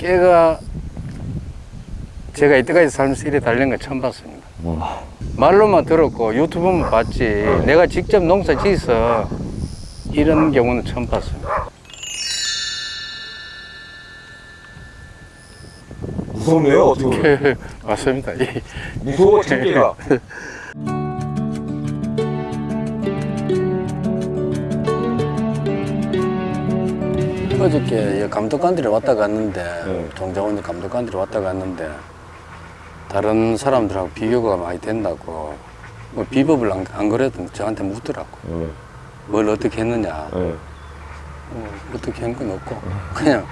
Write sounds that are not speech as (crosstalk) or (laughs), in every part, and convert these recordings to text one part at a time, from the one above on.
깨가 제가 이때까지 살면서 이래 달린 건 처음 봤습니다. 와. 말로만 들었고 유튜브만 봤지 내가 직접 농사 지어서 이런 경우는 처음 봤습니다. 무섭네요 어떻게 보면 맞습니다. 이- 무서워 참깨가 어저께 감독관들이 왔다 갔는데 네. 종자원 감독관들이 왔다 갔는데 다른 사람들하고 비교가 많이 된다고 뭐 비법을 안, 안 그래도 저한테 묻더라고 네. 뭘 어떻게 했느냐 네. 뭐 어떻게 한 건 없고 그냥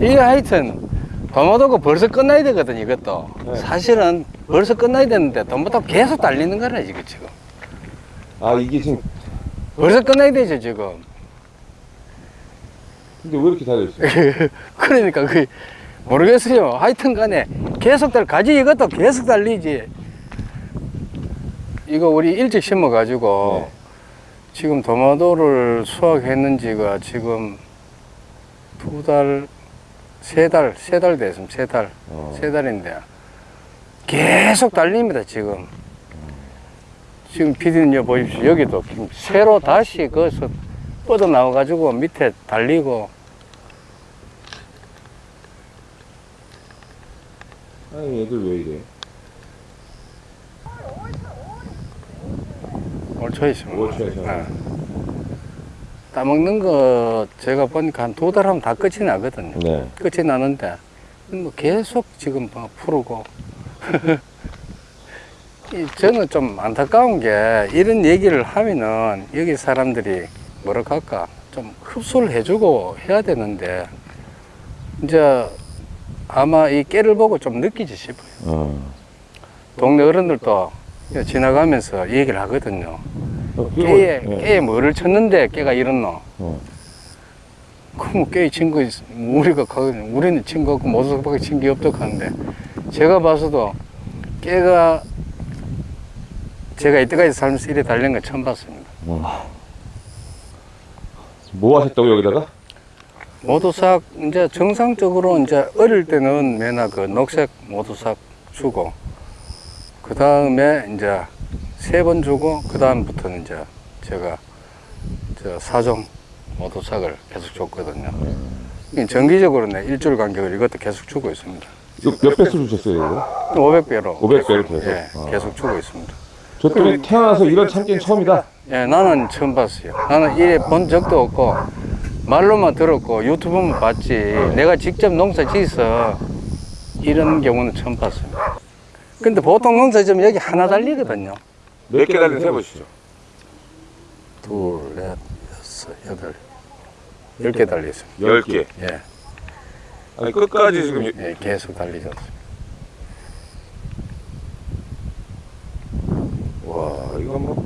이게 하여튼 도마도가 벌써 끝나야 되거든 이것도 네. 사실은 벌써 끝나야 되는데 도마도 계속 달리는 거라 이거 지금 아 이게 지금 벌써 끝나야 되죠 지금 근데 왜 이렇게 달려있어요? (laughs) 그러니까 그 모르겠어요. 하여튼 간에 계속 달 가지 이것도 계속 달리지. 이거 우리 일찍 심어 가지고 네. 지금 도마도를 수확했는지가 지금 두 달, 세 달, 세 달 됐습니다. 세 달, 어. 세 달인데 계속 달립니다. 지금. 지금 피디님 여 보십시오. 여기도 새로 다시 거기서 뻗어 나와 가지고 밑에 달리고 아니 얘들 왜 이래 올 초에 있습니다. 올 초에. 예. 따먹는 거 제가 보니까 한 두 달 하면 다 끝이 나거든요. 네 끝이 나는데 뭐 계속 지금 막 푸르고 (laughs) 이 저는 좀 안타까운 게 이런 얘기를 하면은 여기 사람들이 뭐라 할까 좀 흡수를 해주고 해야 되는데 이제 아마 이 깨를 보고 좀 느끼지 싶어요. 어. 동네 어른들도 지나가면서 얘기를 하거든요. 어, 깨에, 네. 깨에 뭐를 쳤는데 깨가 이렇노? 어. 그럼 깨에 친거 우리가 가거든요. 우리는 친거 없고 모두밖에 친 게 없다고 하는데 제가 봐서도 깨가 제가 이때까지 살면서 이래 달린 건 처음 봤습니다. 와. 뭐 하셨다고 여기다가? 모두삭 이제 정상적으로 이제 어릴 때는 맨날 그 녹색 모두삭 주고 그 다음에 이제 세 번 주고 그 다음부터는 이제 제가 저 사종 모두삭을 계속 줬거든요. 이 정기적으로 내 일주일 간격을 이것도 계속 주고 있습니다. 몇 배수 주셨어요 이거? 500배로 500 배로 계속? 예, 아. 계속 주고 있습니다. 저 때문에 태어나서 이런 참깨는 처음이다 예, 나는 처음 봤어요. 나는 이래 본 적도 없고 말로만 들었고 유튜브만 봤지 내가 직접 농사 지어서 이런 경우는 처음 봤습니다. 근데 보통 농사 지으면 여기 하나 달리거든요. 몇 개 달린 세보시죠 둘, 넷, 여섯, 여덟, 열 개 달려 있습니다. 10개 예, 아니 끝까지 지금 예, 계속 달리죠. 와 이거 뭐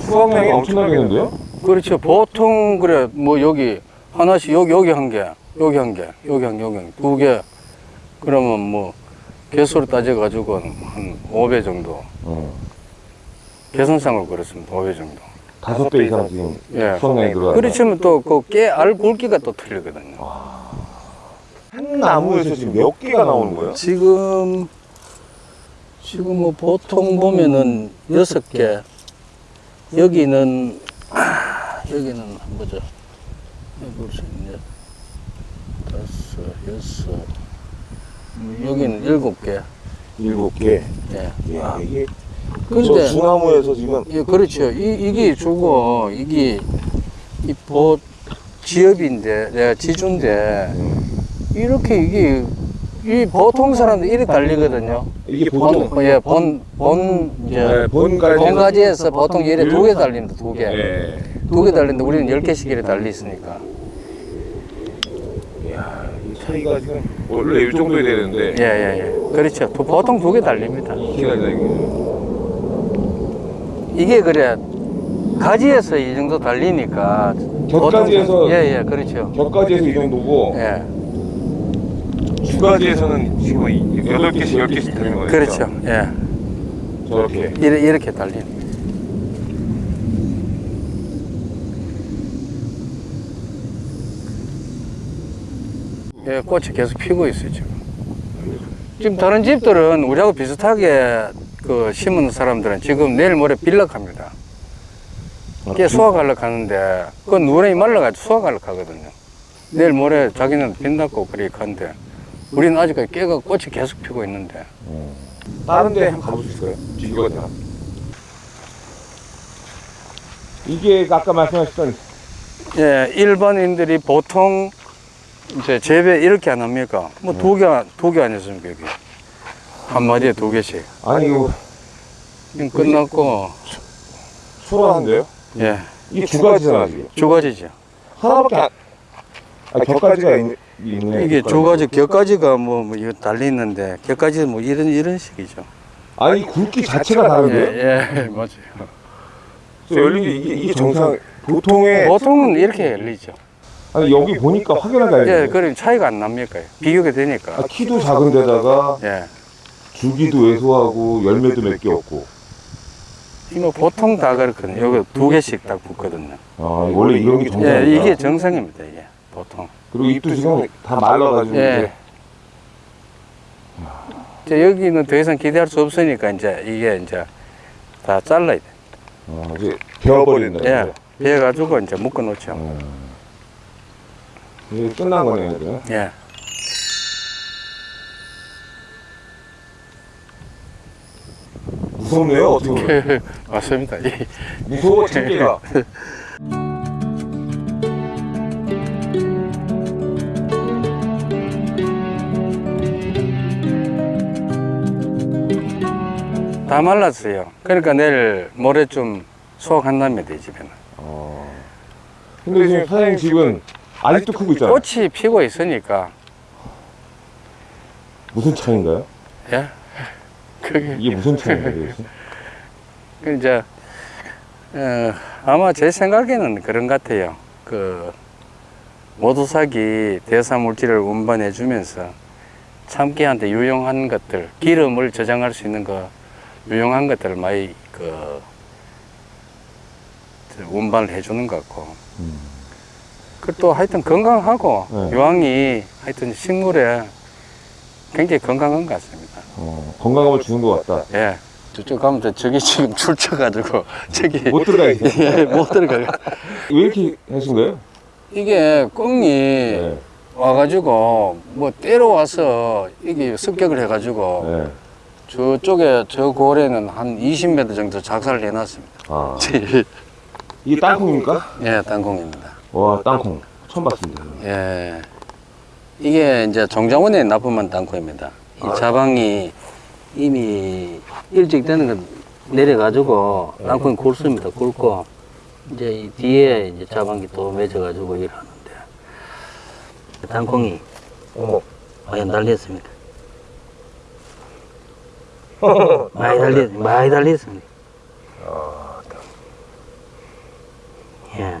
수확량이 엄청나겠는데요? 그렇죠. 보통 그래 뭐 여기 하나씩 여기 여기 한 개, 여기 한 개, 여기 한 개, 여기 한 개, 두 개. 그러면 뭐 개수로 따져 가지고 한 5배 정도. 어. 계산상으로 그렇습니다. 5배 정도. 다섯 배 이상 지금 예. 수확량이 들어간다 그렇지만 또그깨알 굵기가 또 틀리거든요. 한 나무에서 지금 몇 개가 나오는 거예요? 지금 지금 뭐 보통 보면은 여섯 개. 여기는 아, 여기는 뭐죠? 볼수 있네. 다섯, 여섯. 음, 여기는 일곱 개. 일곱 개 예. 이야 이게 근데 저 중나무에서 지금 예, 그렇죠. 이, 이게 주고, 이게, 이 보, 지엽인데, 내가 지주인데, 이렇게 이게, 이 보통 사람들 이렇게 달리거든요. 이게 보통 본, 예, 본, 본, 이제, 네, 본가지 본가지에서 보통 이래 두개 달립니다, 두 개. 예. 두개 달리는데 우리는 열 개씩 이렇게 달리 있으니까. 이야 이 차이가 지금 원래 이 정도야 되는데 예, 예, 예. 그렇죠. 두- 보통 두 개 달립니다. 이게 아니라 이게 이게 그래, 가지에서 이 정도 달리니까. 곁가지에서- 보통- 예, 예, 그렇죠. 격가지에서 이 정도고 예. 두 가지에서는 지금 이 8개씩 10개씩 되는 거예요. 그렇죠. 예. 저렇게. 이렇게, 이렇게 달리는. 예, 꽃이 계속 피고 있어요, 지금. 지금 다른 집들은 우리하고 비슷하게 그 심은 사람들은 지금 내일 모레 빌락합니다. 아, 깨 수확하려고 하는데, 그건 누렁이 말라가지고 수확하려고 하거든요. 내일 모레 자기는 빛났고 그렇게 하는데, 우리는 아직까지 깨가 꽃이 계속 피고 있는데, 다른 데 한번 가볼 수 있어요? 비교가 되나? 이게 아까 말씀하셨던 예, 일반인들이 보통 이제 재배 이렇게 안 합니까? 뭐 두 개, 두 개 아니었습니까, 여기? 한 마리에 두 개씩. 아니 이거 지금 끝났고, 소란한데요? 예, 이게 두 가지잖아 지금. 두 가지죠. 하나밖에 안. 아 격가지가 있, 있네. 이게. 두 가지, 격가지가 뭐, 뭐 이거 달려있는데, 격가지 뭐 이런, 이런 식이죠. 아니 굵기 자체가 다른데요? 예, 예, (laughs) 맞아요. 그래서 열린 게 이게, 이게 정상 보통의 보통은 이렇게 열리죠. 아니 여기 보니까 확연하게 예, 알죠. 그럼 차이가 안 납니까? 비교가 되니까. 아, 키도 작은 데다가 예. 줄기도 왜소하고 열매도 몇 개 없고. 이거 보통 다 그렇거든요. 여기 두 개씩 딱 붙거든요. 아 원래 이런 게 정상이다. 예, 이게 정상입니다, 이게. 보통. 그리고 잎도 지금 다 말라가지고 예. 이제 여기는 더 이상 기대할 수 없으니까 이제 이게 이제 다 잘라야 돼. 아, 이제 베어버린다. 예. 비해가지고 이제 묶어 놓죠. 이제 끝난 거네요. 이제. 예. 무섭네요. 어떻게 보면. 맞습니다. 이- 무서워 참깨가. 다 말랐어요. 그러니까 내일 모레쯤 수확한답니다, 이 집에는. 아. 근데 지금 사장님 집은 아직도 크고 있잖아요. 꽃이 피고 있으니까, 무슨 차인가요? 예. 그게, 이게 무슨 차인가요? 그 이제, 어, 아마 제 생각에는 그런 것 같아요. 그, 모두삭이 대사 물질을 운반해 주면서 참깨한테 유용한 것들, 기름을 저장할 수 있는 거, 유용한 것들을 많이 그, 저 운반을 해 주는 것 같고. 음. 그또 하여튼 건강하고 네. 유황이 하여튼 식물에 굉장히 건강한 것 같습니다. 어, 건강함을 주는 것 같다. 예. 저쪽 가면 저- 저기 지금 (laughs) 출처가지고 저기 못 들어가 있네. (laughs) 예, 못 들어가요. 왜 이렇게 하신 거예요? 이게 꽁이 네. 와가지고 뭐 때려와서 이게 습격을 해가지고 네. 저쪽에 저 고래는 한 20m 정도 작살을 해놨습니다. 아, (laughs) 이게 땅콩입니까? 예, 땅콩입니다. 와, 땅콩. 처음 봤습니다. 예. 이게 이제 정자원에 납품한 땅콩입니다. 이 아. 자방이 이미 일찍 되는 거 내려가지고 땅콩이 굵습니다. 굵고 이제 이 뒤에 이제 자방이 또 맺어가지고 일하는데 땅콩이 어머. 많이 달렸습니다. (laughs) 많이 달렸, 많이 달렸습니다. 예.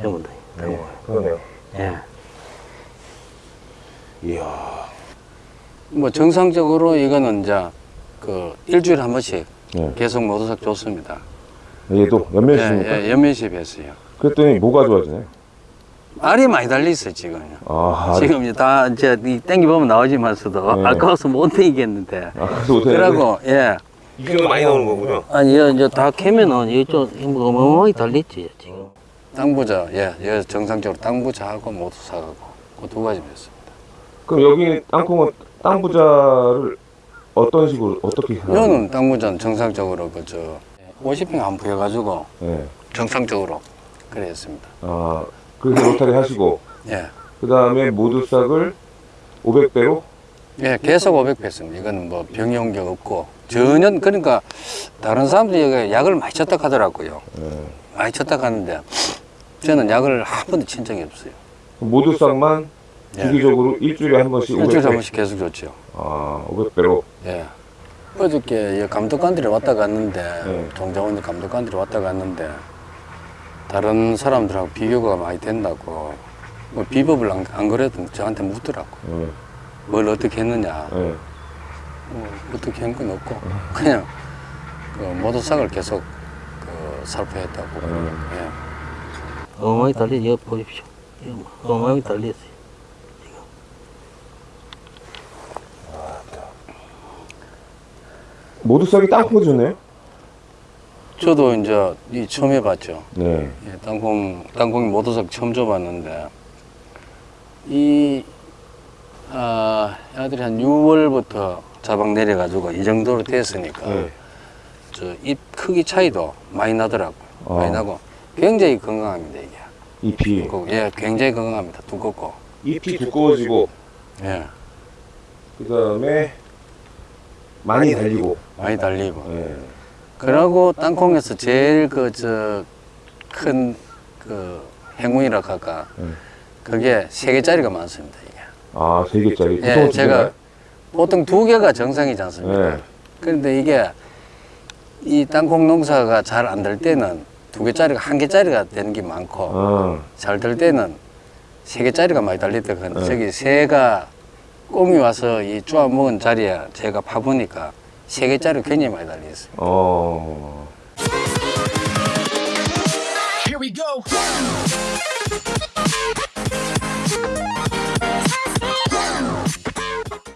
여러분들, 네, 그러네요. 예. 이야. 뭐 정상적으로 이거는 이제 그 일주일에 한 번씩 네. 계속 모두삭 좋습니다. 얘도 예, 연면식입니까? 예, 연면식 했어요. 그랬더니 뭐가 좋아지나요? 알이 많이 달려 있어요 지금. 아, 지금 이제 다 이제 이 땡기 보면 나오지만서도 네. 아까워서 못 땡기겠는데. 아. 그러고 예. 이게 많이 나오는 거군요. 아니 여 이제 다 캐면은 이쪽 어마어마하게 달렸지 지금. 땅부자 예, 예 정상적으로 땅부자하고 모두삭하고 그 두 가지 였습니다. 그럼 여기 땅콩은 땅 부자를 어떤 식으로 어떻게? 이거는 땅 부자는 정상적으로 그저 50평 안 부여가지고 네. 정상적으로 그래 했습니다. 아, 그래서 로타리 하시고 예. 그 다음에 모두 싹을 500배로 예, 계속 500 했습니다. 이거는 뭐게 없고 전혀 그러니까 다른 사람들이 약을 많이 쳤다 하더라고요. 네. 많이 쳤다 하는데 저는 약을 한 번도 친 적이 없어요. 모두 싹만 예. 주기적으로 일주일에 한 번씩 일주일에 한 500배. 번씩 계속 줬죠. 아, 500배로. 예. 어저께 이 감독관들이 왔다 갔는데 네. 종자원의 감독관들이 왔다 갔는데 다른 사람들하고 비교가 많이 된다고 뭐 비법을 안, 안 그래도 저한테 묻더라고. 예. 뭘 어떻게 했느냐. 예. 뭐 어떻게 한 건 없고 그냥 그 모도삭을 계속 그 살포했다고. 음. 예. 어마어마하게 달려 이거 보십시오. 어마어마하게 달렸어요. 모두 싹이 땅콩 주네요? 저도 이제 이 처음 해봤죠. 네. 예, 땅콩 땅콩이 모도삭 처음 줘봤는데 이 아, 아들이 한 6월부터 자방 내려가지고 이 정도로 됐으니까 네. 저잎 크기 차이도 많이 나더라고요. 어. 많이 나고 굉장히 건강합니다 이게. 잎이 예, 굉장히 건강합니다. 두껍고. 잎이 두꺼워지고 예, 그 다음에 많이 달리고. 많이 달리고. 예. 그러고 땅콩에서 제일 그 저 큰 그 행운이라 할까 음. 그게 세 개짜리가 많습니다 이게. 아, 세 개짜리. 예, 제가? 보통 두 개가 정상이지 않습니까? 예. 그런데 이게 이 땅콩 농사가 잘 안 될 때는 두 개짜리가 한 개짜리가 되는 게 많고 아, 잘될 때는 세 개짜리가 많이 달리다 근데 네. 저기 새가 꿈이 와서 이 쪼아 먹은 자리에 제가 파보니까 세 개짜리 굉장히 많이 달려있어요. 어...